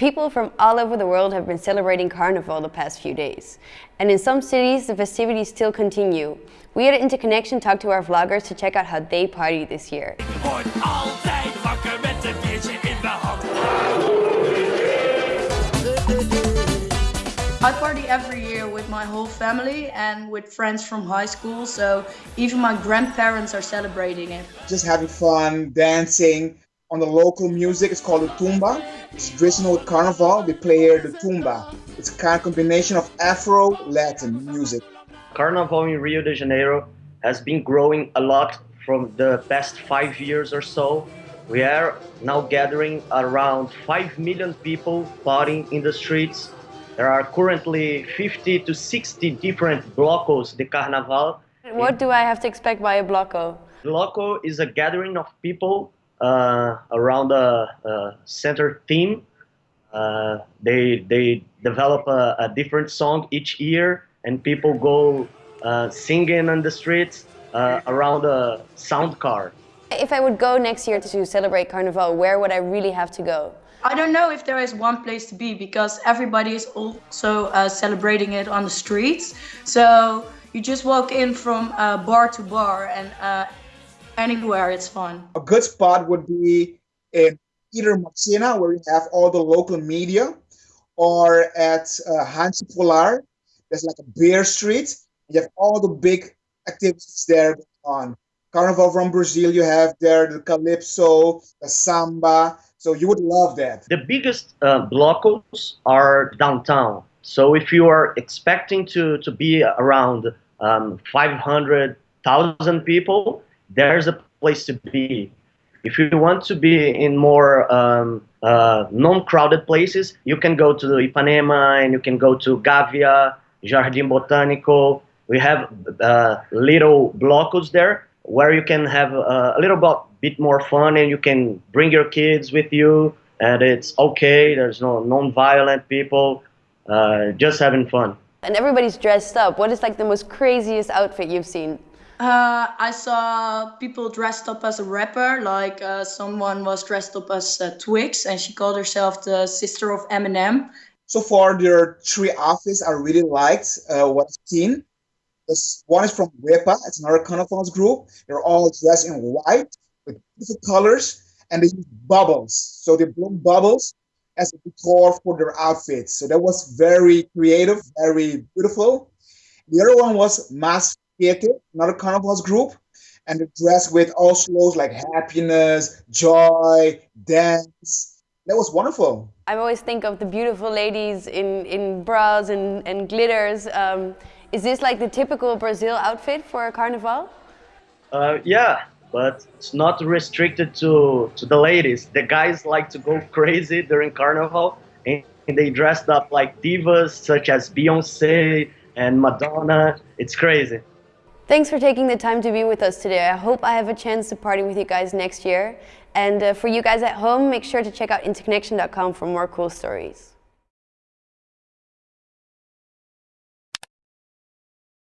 People from all over the world have been celebrating Carnival the past few days. And in some cities, the festivities still continue. We at Interconnection talked to our vloggers to check out how they party this year. I party every year with my whole family and with friends from high school, so even my grandparents are celebrating it. Just having fun, dancing on the local music. It's called the tumba. It's traditional carnival. They play here the tumba. It's a kind of combination of Afro Latin music. Carnival in Rio de Janeiro has been growing a lot from the past five years or so. We are now gathering around 5 million people partying in the streets there are currently 50 to 60 different blocos de Carnaval. What do I have to expect by a bloco? Bloco is a gathering of people around a, a, center theme. Uh, they, they develop a, a, different song each year and people go uh, singing on the streets uh, around a sound car. If I would go next year to celebrate Carnival, where would I really have to go? I don't know if there is one place to be because everybody is also uh, celebrating it on the streets. So you just walk in from uh, bar to bar and uh, anywhere it's fun. A good spot would be in either Marcena where you have all the local media or at uh, Hansi Polar. There's like a beer street. You have all the big activities there on. Carnival from Brazil, you have there the Calypso, the Samba, so you would love that. The biggest uh, blocos are downtown. So if you are expecting to, to be around um, 500,000 people, there's a place to be. If you want to be in more um, uh, non-crowded places, you can go to Ipanema and you can go to Gávea, Jardim Botânico. We have uh, little blocos there where you can have uh, a little bit more fun and you can bring your kids with you and it's okay. There's no non-violent people, uh, just having fun. And everybody's dressed up. What is like the most craziest outfit you've seen? Uh, I saw people dressed up as a rapper, like uh, someone was dressed up as uh, Twix and she called herself the sister of Eminem. So far, there are three outfits I really liked uh, what I've seen. This one is from Wepa. It's another Carnivals group. They're all dressed in white with different colors, and they use bubbles. So they blow bubbles as a decor for their outfits. So that was very creative, very beautiful. The other one was Mas another Carnivals group, and they're dressed with all slows like happiness, joy, dance. That was wonderful. I always think of the beautiful ladies in, in bras and, and glitters. Um, is this like the typical Brazil outfit for a carnival? Uh, yeah, but it's not restricted to, to the ladies. The guys like to go crazy during carnival and they dressed up like divas such as Beyonce and Madonna. It's crazy. Thanks for taking the time to be with us today. I hope I have a chance to party with you guys next year. And uh, for you guys at home, make sure to check out interconnection.com for more cool stories.